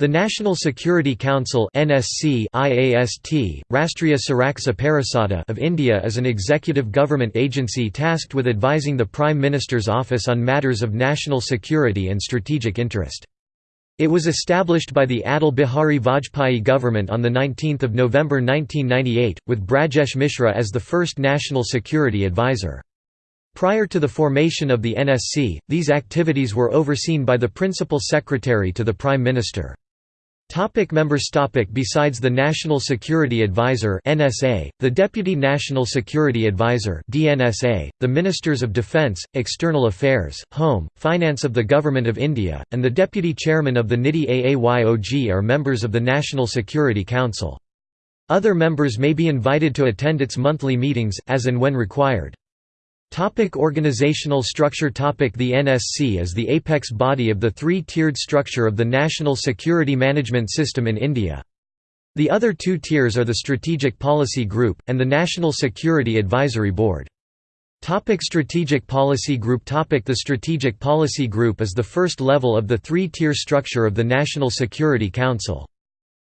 The National Security Council (NSC) IAST, Rastriya Suraksa Parisada of India is an executive government agency tasked with advising the Prime Minister's office on matters of national security and strategic interest. It was established by the Atal Bihari Vajpayee government on 19 November 1998, with Brajesh Mishra as the first national security advisor. Prior to the formation of the NSC, these activities were overseen by the Principal Secretary to the Prime Minister. Topic members topic Besides the National Security Advisor NSA, the Deputy National Security Advisor DNSA, the Ministers of Defence, External Affairs, Home, Finance of the Government of India, and the Deputy Chairman of the NITI AAYOG are members of the National Security Council. Other members may be invited to attend its monthly meetings, as and when required. Topic organizational structure topic The NSC is the apex body of the three-tiered structure of the National Security Management System in India. The other two tiers are the Strategic Policy Group, and the National Security Advisory Board. Topic Strategic Policy Group Topic The Strategic Policy Group is the first level of the three-tier structure of the National Security Council.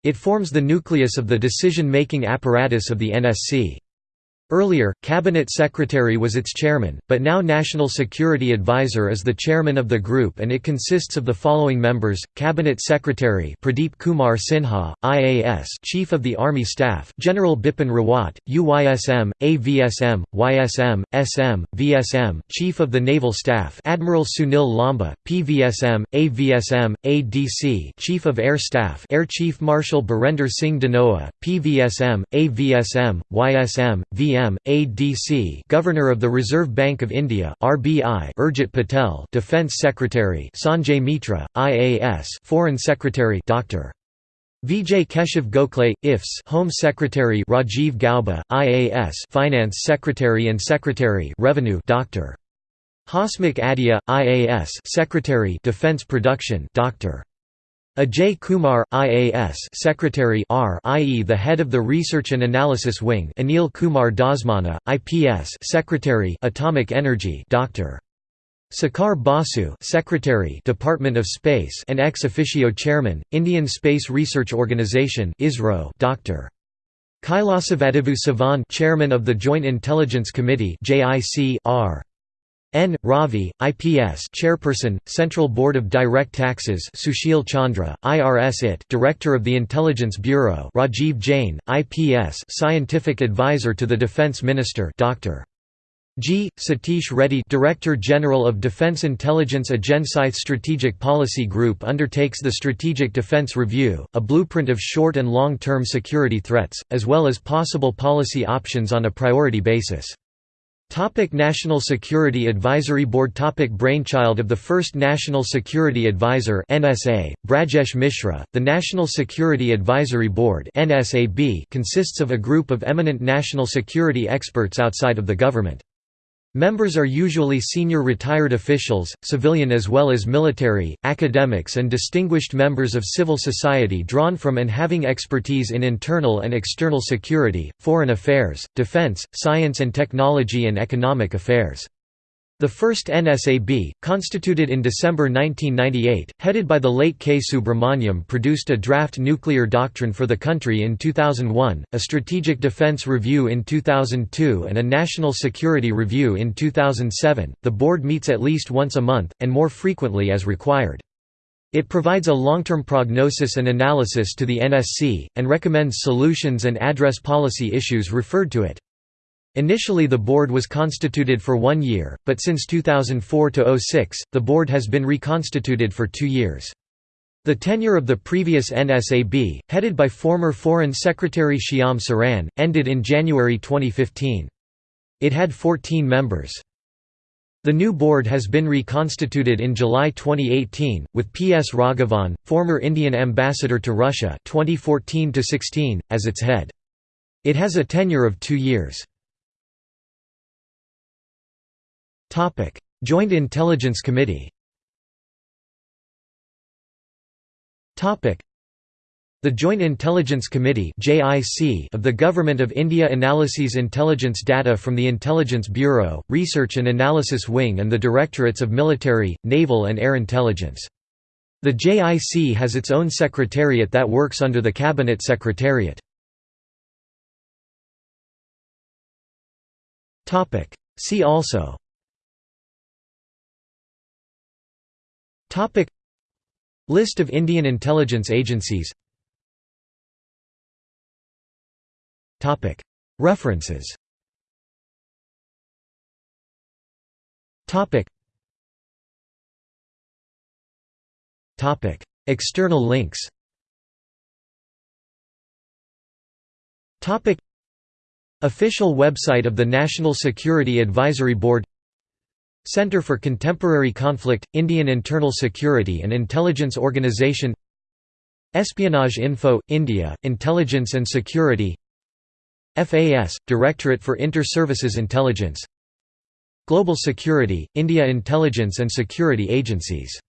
It forms the nucleus of the decision-making apparatus of the NSC. Earlier, Cabinet Secretary was its chairman, but now National Security Advisor is the chairman of the group and it consists of the following members: Cabinet Secretary Pradeep Kumar Sinha, IAS, Chief of the Army Staff General Bipin Rawat, UYSM, AVSM, YSM, SM, VSM, Chief of the Naval Staff Admiral Sunil Lamba, PVSM, AVSM, ADC, Chief of Air Staff Air Chief Marshal Birender Singh Dhanoa, PVSM, AVSM, YSM, VM ADC Governor of the Reserve Bank of India RBI Urjit Patel Defence Secretary Sanjay Mitra, IAS Foreign Secretary Dr. Vijay Keshav Gokhale, IFS Home Secretary Rajiv Gauba, IAS Finance Secretary and Secretary Revenue Dr. Hasmukh Adhia, IAS Secretary Defence Production Dr. Ajay Kumar, IAS Secretary R i.e. the head of the Research and Analysis Wing Anil Kumar Dhasmana, IPS Secretary Atomic Energy Dr. Sekhar Basu Secretary Department of Space and ex officio Chairman, Indian Space Research Organisation ISRO Dr. Kailasavadivoo Sivan Chairman of the Joint Intelligence Committee JIC R. N. Ravi, IPS Chairperson, Central Board of Direct Taxes Sushil Chandra, IRS IT Director of the Intelligence Bureau Rajiv Jain, IPS Scientific Advisor to the Defence Minister Dr. G. Satish Reddy Director General of Defence Intelligence Agency's Strategic Policy Group undertakes the Strategic Defence Review, a blueprint of short and long-term security threats, as well as possible policy options on a priority basis. Topic National Security Advisory Board Topic Brainchild of the first National Security Advisor NSA, Brajesh Mishra, the National Security Advisory Board NSAB consists of a group of eminent national security experts outside of the government. Members are usually senior retired officials, civilian as well as military, academics and distinguished members of civil society drawn from and having expertise in internal and external security, foreign affairs, defense, science and technology and economic affairs. The first NSAB, constituted in December 1998, headed by the late K. Subrahmanyam produced a draft nuclear doctrine for the country in 2001, a strategic defense review in 2002 and a national security review in 2007. The board meets at least once a month, and more frequently as required. It provides a long-term prognosis and analysis to the NSC, and recommends solutions and address policy issues referred to it. Initially the board was constituted for one year, but since 2004–06, the board has been reconstituted for two years. The tenure of the previous NSAB, headed by former Foreign Secretary Shyam Saran, ended in January 2015. It had 14 members. The new board has been reconstituted in July 2018, with P. S. Raghavan, former Indian ambassador to Russia 2014 as its head. It has a tenure of two years. Topic: Joint Intelligence Committee. Topic: The Joint Intelligence Committee of the Government of India analyses intelligence data from the Intelligence Bureau, Research and Analysis Wing and the Directorates of Military, Naval and Air Intelligence. The JIC has its own secretariat that works under the Cabinet Secretariat. See also List of Indian intelligence agencies. References. External links. Official website of the National Security Advisory Board Center for Contemporary Conflict, Indian Internal Security and Intelligence Organization Espionage Info, India, Intelligence and Security FAS, Directorate for Inter-Services Intelligence Global Security, India Intelligence and Security Agencies